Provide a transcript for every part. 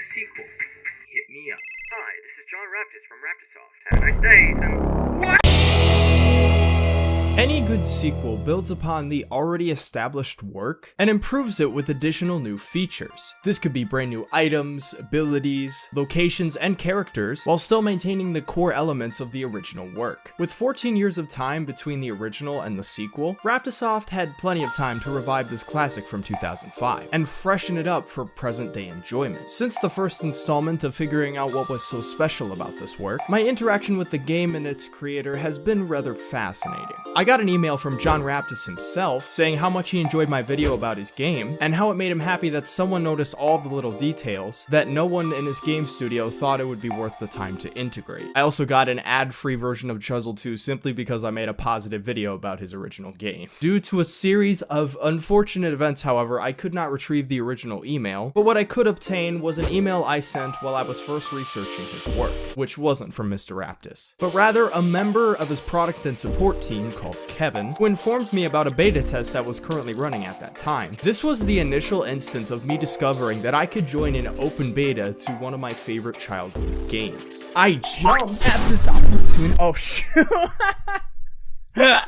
the sequel, hit me up. Hi, this is John Raptis from Raptisoft. Have a nice day, and... Any good sequel builds upon the already established work and improves it with additional new features. This could be brand new items, abilities, locations, and characters, while still maintaining the core elements of the original work. With 14 years of time between the original and the sequel, Raptisoft had plenty of time to revive this classic from 2005, and freshen it up for present day enjoyment. Since the first installment of figuring out what was so special about this work, my interaction with the game and its creator has been rather fascinating. I got an email from John Raptis himself saying how much he enjoyed my video about his game and how it made him happy that someone noticed all the little details that no one in his game studio thought it would be worth the time to integrate. I also got an ad-free version of Chuzzle 2 simply because I made a positive video about his original game. Due to a series of unfortunate events, however, I could not retrieve the original email, but what I could obtain was an email I sent while I was first researching his work, which wasn't from Mr. Raptis, but rather a member of his product and support team called Kevin, who informed me about a beta test that was currently running at that time. This was the initial instance of me discovering that I could join an open beta to one of my favorite childhood games. I jumped at this opportunity. Oh, shoot.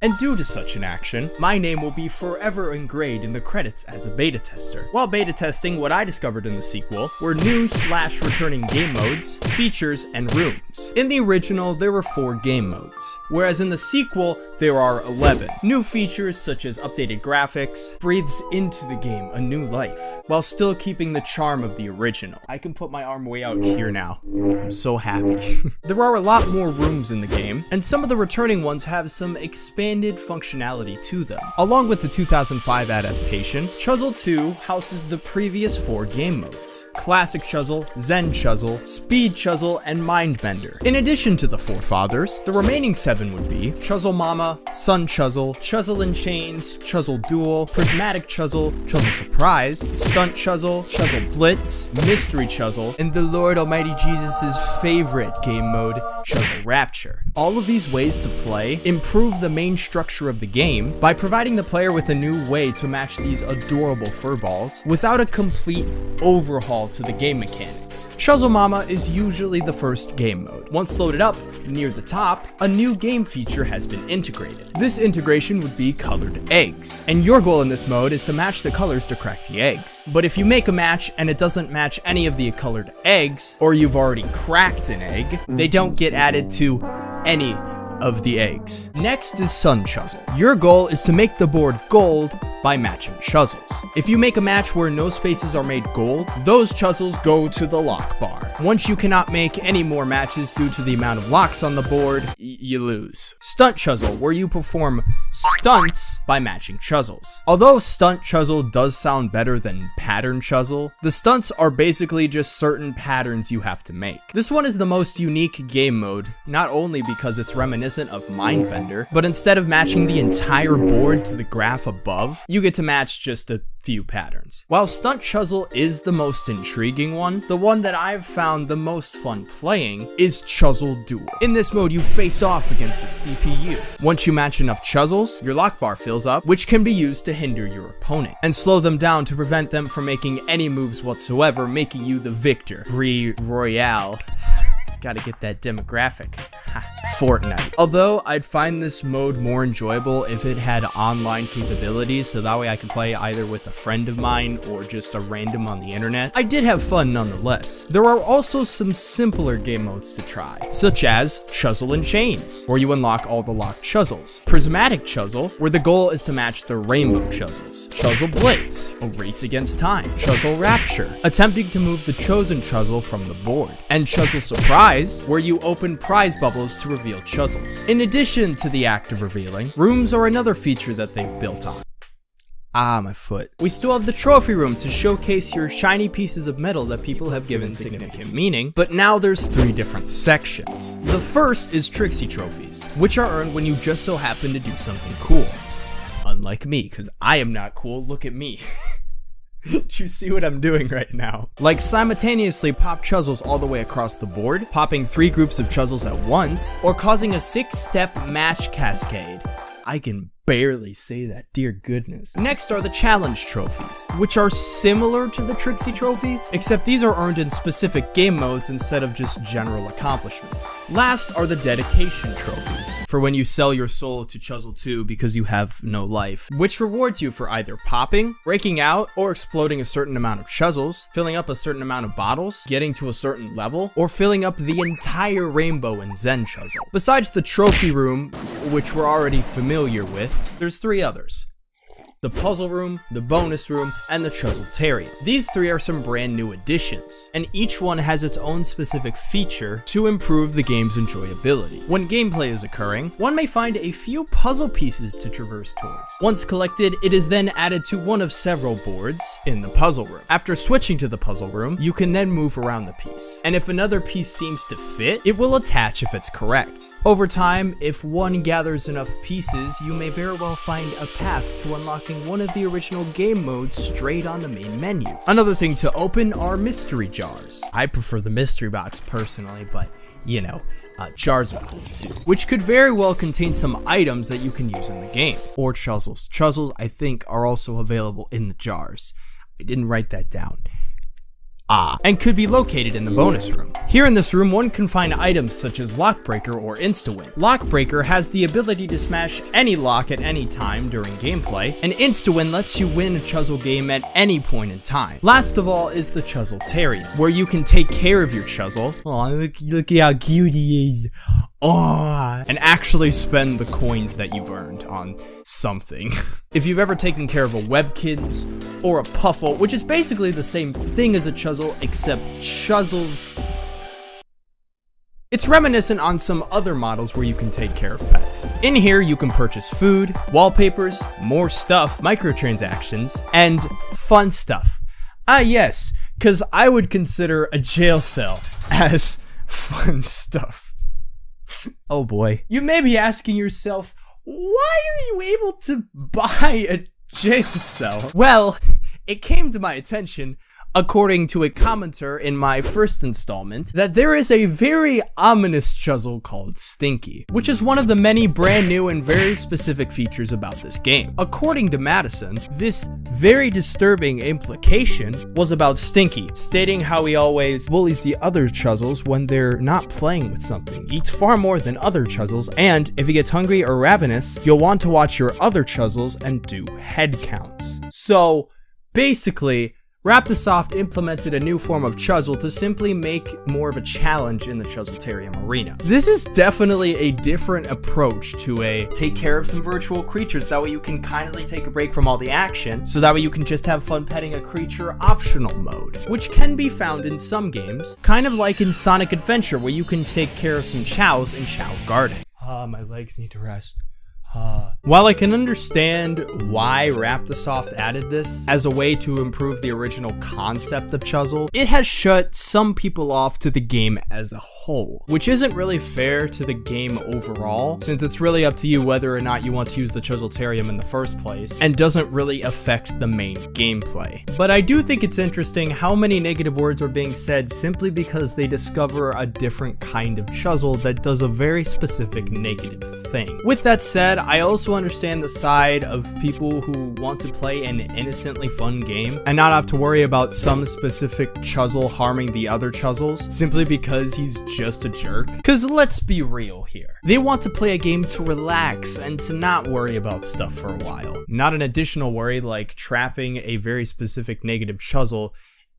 And due to such an action, my name will be forever engraved in the credits as a beta tester. While beta testing, what I discovered in the sequel were new slash returning game modes, features, and rooms. In the original, there were 4 game modes, whereas in the sequel, there are 11. New features such as updated graphics breathes into the game a new life, while still keeping the charm of the original. I can put my arm way out here now. I'm so happy. there are a lot more rooms in the game, and some of the returning ones have some expanded functionality to them. Along with the 2005 adaptation, Chuzzle 2 houses the previous four game modes. Classic Chuzzle, Zen Chuzzle, Speed Chuzzle, and Mindbender. In addition to the forefathers, the remaining seven would be Chuzzle Mama, Sun Chuzzle, Chuzzle in Chains, Chuzzle Duel, Prismatic Chuzzle, Chuzzle Surprise, Stunt Chuzzle, Chuzzle Blitz, Mystery Chuzzle, and the Lord Almighty Jesus' favorite game mode, Chuzzle Rapture. All of these ways to play improve the main structure of the game by providing the player with a new way to match these adorable furballs without a complete overhaul to the game mechanics. Chuzzle Mama is usually the first game mode. Once loaded up, near the top, a new game feature has been integrated. This integration would be colored eggs, and your goal in this mode is to match the colors to crack the eggs. But if you make a match and it doesn't match any of the colored eggs, or you've already cracked an egg, they don't get added to any of the eggs. Next is Sun Chuzzle. Your goal is to make the board gold by matching chuzzles. If you make a match where no spaces are made gold, those chuzzles go to the lock bar. Once you cannot make any more matches due to the amount of locks on the board, you lose. Stunt Chuzzle, where you perform stunts by matching chuzzles. Although Stunt Chuzzle does sound better than Pattern Chuzzle, the stunts are basically just certain patterns you have to make. This one is the most unique game mode, not only because it's reminiscent of Mindbender, but instead of matching the entire board to the graph above, you get to match just a few patterns. While Stunt Chuzzle is the most intriguing one, the one that I've found the most fun playing is Chuzzle Duel. In this mode, you face off against the CPU. Once you match enough chuzzles, your lock bar fills up, which can be used to hinder your opponent, and slow them down to prevent them from making any moves whatsoever, making you the victor. Brie Royale. Gotta get that demographic. Fortnite. Although I'd find this mode more enjoyable if it had online capabilities, so that way I could play either with a friend of mine or just a random on the internet, I did have fun nonetheless. There are also some simpler game modes to try, such as Chuzzle in Chains, where you unlock all the locked chuzzles. Prismatic Chuzzle, where the goal is to match the rainbow chuzzles. Chuzzle Blitz, a race against time. Chuzzle Rapture, attempting to move the chosen chuzzle from the board. And Chuzzle Surprise, where you open prize bubbles to reveal chuzzles. In addition to the act of revealing, rooms are another feature that they've built on. Ah, my foot. We still have the trophy room to showcase your shiny pieces of metal that people have given significant meaning, but now there's three different sections. The first is Trixie Trophies, which are earned when you just so happen to do something cool. Unlike me, because I am not cool, look at me. You see what I'm doing right now? Like simultaneously pop chuzzles all the way across the board, popping three groups of chuzzles at once, or causing a six-step match cascade. I can barely say that, dear goodness. Next are the challenge trophies, which are similar to the Trixie trophies, except these are earned in specific game modes instead of just general accomplishments. Last are the dedication trophies, for when you sell your soul to Chuzzle 2 because you have no life, which rewards you for either popping, breaking out, or exploding a certain amount of Chuzzles, filling up a certain amount of bottles, getting to a certain level, or filling up the entire rainbow in Zen Chuzzle. Besides the trophy room, which we're already familiar with, there's three others the puzzle room, the bonus room, and the Chuzzletarium. These three are some brand new additions, and each one has its own specific feature to improve the game's enjoyability. When gameplay is occurring, one may find a few puzzle pieces to traverse towards. Once collected, it is then added to one of several boards in the puzzle room. After switching to the puzzle room, you can then move around the piece, and if another piece seems to fit, it will attach if it's correct. Over time, if one gathers enough pieces, you may very well find a path to unlock one of the original game modes straight on the main menu. Another thing to open are mystery jars. I prefer the mystery box personally, but you know, uh, jars are cool too, which could very well contain some items that you can use in the game, or chuzzles. Chuzzles, I think, are also available in the jars. I didn't write that down. Ah, and could be located in the bonus room. Here in this room, one can find items such as Lockbreaker or Instawin. Lockbreaker has the ability to smash any lock at any time during gameplay, and Insta-Win lets you win a Chuzzle game at any point in time. Last of all is the chuzzle Chuzzletarium, where you can take care of your Chuzzle. Aw, look, look how cute he is. Oh, and actually spend the coins that you've earned on something. if you've ever taken care of a Webkinz or a Puffle, which is basically the same thing as a Chuzzle, except Chuzzles it's reminiscent on some other models where you can take care of pets. In here, you can purchase food, wallpapers, more stuff, microtransactions, and fun stuff. Ah yes, cause I would consider a jail cell as fun stuff. oh boy. You may be asking yourself, why are you able to buy a jail cell? Well, it came to my attention according to a commenter in my first installment, that there is a very ominous chuzzle called Stinky, which is one of the many brand new and very specific features about this game. According to Madison, this very disturbing implication was about Stinky, stating how he always bullies the other chuzzles when they're not playing with something, eats far more than other chuzzles, and if he gets hungry or ravenous, you'll want to watch your other chuzzles and do head counts. So, basically, Raptisoft implemented a new form of Chuzzle to simply make more of a challenge in the Chuzzletarium arena. This is definitely a different approach to a take care of some virtual creatures, that way you can kindly take a break from all the action, so that way you can just have fun petting a creature optional mode, which can be found in some games, kind of like in Sonic Adventure where you can take care of some chows in Chao Garden. Ah, uh, my legs need to rest. Uh, while I can understand why Raptisoft added this as a way to improve the original concept of Chuzzle, it has shut some people off to the game as a whole, which isn't really fair to the game overall, since it's really up to you whether or not you want to use the Chuzzletarium in the first place, and doesn't really affect the main gameplay. But I do think it's interesting how many negative words are being said simply because they discover a different kind of Chuzzle that does a very specific negative thing. With that said, I also understand the side of people who want to play an innocently fun game and not have to worry about some specific Chuzzle harming the other Chuzzles simply because he's just a jerk. Cause let's be real here. They want to play a game to relax and to not worry about stuff for a while. Not an additional worry like trapping a very specific negative Chuzzle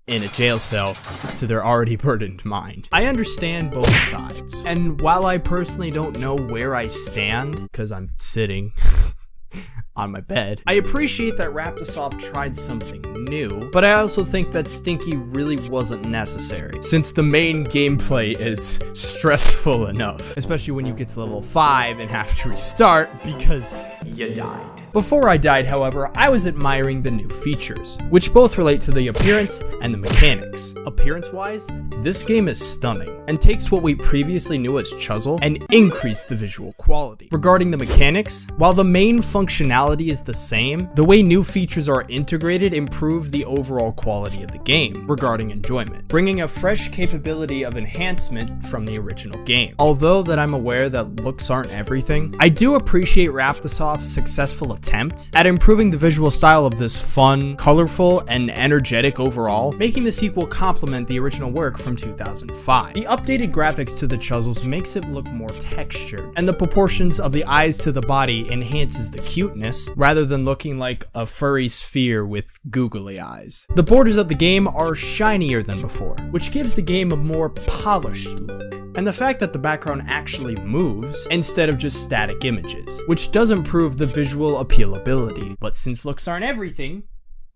in a jail cell to their already burdened mind. I understand both sides, and while I personally don't know where I stand, because I'm sitting on my bed, I appreciate that Raptisoft tried something new, but I also think that Stinky really wasn't necessary, since the main gameplay is stressful enough, especially when you get to level 5 and have to restart because you died. Before I died, however, I was admiring the new features, which both relate to the appearance and the mechanics. Appearance-wise, this game is stunning, and takes what we previously knew as Chuzzle and increased the visual quality. Regarding the mechanics, while the main functionality is the same, the way new features are integrated improve the overall quality of the game regarding enjoyment, bringing a fresh capability of enhancement from the original game. Although that I'm aware that looks aren't everything, I do appreciate Raptisoft's successful attempt at improving the visual style of this fun, colorful, and energetic overall, making the sequel complement the original work from 2005. The updated graphics to the Chuzzles makes it look more textured, and the proportions of the eyes to the body enhances the cuteness, rather than looking like a furry sphere with googly eyes. The borders of the game are shinier than before, which gives the game a more polished look and the fact that the background actually moves instead of just static images, which does improve the visual appealability. But since looks aren't everything,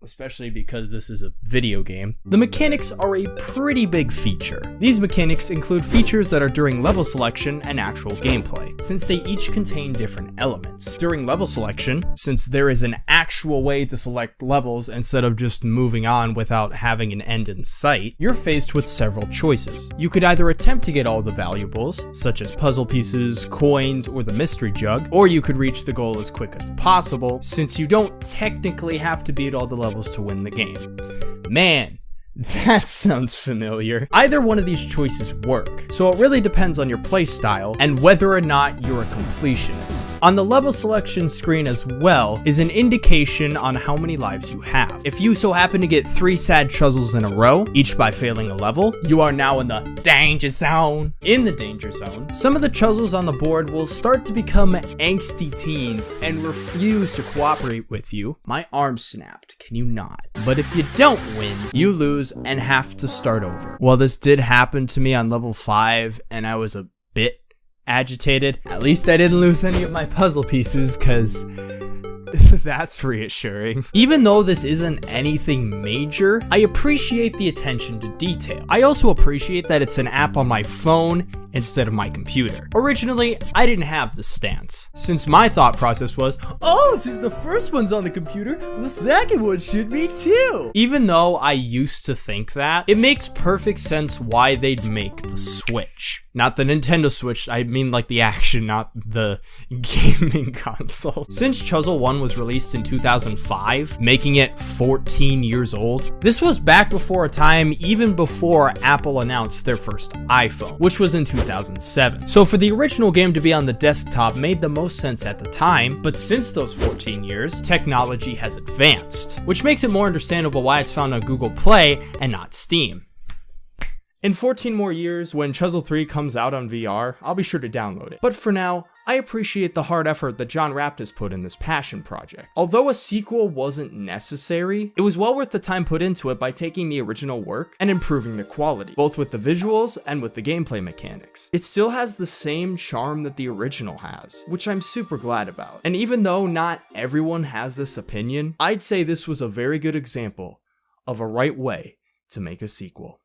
especially because this is a video game, the mechanics are a pretty big feature. These mechanics include features that are during level selection and actual gameplay, since they each contain different elements. During level selection, since there is an actual way to select levels instead of just moving on without having an end in sight, you're faced with several choices. You could either attempt to get all the valuables, such as puzzle pieces, coins, or the mystery jug, or you could reach the goal as quick as possible, since you don't technically have to beat all the levels levels to win the game. Man, that sounds familiar. Either one of these choices work, so it really depends on your playstyle and whether or not you're a completionist. On the level selection screen as well is an indication on how many lives you have. If you so happen to get three sad chuzzles in a row, each by failing a level, you are now in the danger zone. In the danger zone, some of the chuzzles on the board will start to become angsty teens and refuse to cooperate with you. My arm snapped, can you not? But if you don't win, you lose lose and have to start over. Well, this did happen to me on level 5 and I was a bit agitated. At least I didn't lose any of my puzzle pieces because That's reassuring. Even though this isn't anything major, I appreciate the attention to detail. I also appreciate that it's an app on my phone instead of my computer. Originally, I didn't have this stance, since my thought process was, oh, since the first one's on the computer, the second one should be too. Even though I used to think that, it makes perfect sense why they'd make the Switch. Not the Nintendo Switch, I mean like the action, not the gaming console. Since Chuzzle 1 was released in 2005, making it 14 years old, this was back before a time even before Apple announced their first iPhone, which was in 2007. So for the original game to be on the desktop made the most sense at the time, but since those 14 years, technology has advanced, which makes it more understandable why it's found on Google Play and not Steam. In 14 more years, when Chuzzle 3 comes out on VR, I'll be sure to download it. But for now, I appreciate the hard effort that John Raptis put in this passion project. Although a sequel wasn't necessary, it was well worth the time put into it by taking the original work and improving the quality, both with the visuals and with the gameplay mechanics. It still has the same charm that the original has, which I'm super glad about. And even though not everyone has this opinion, I'd say this was a very good example of a right way to make a sequel.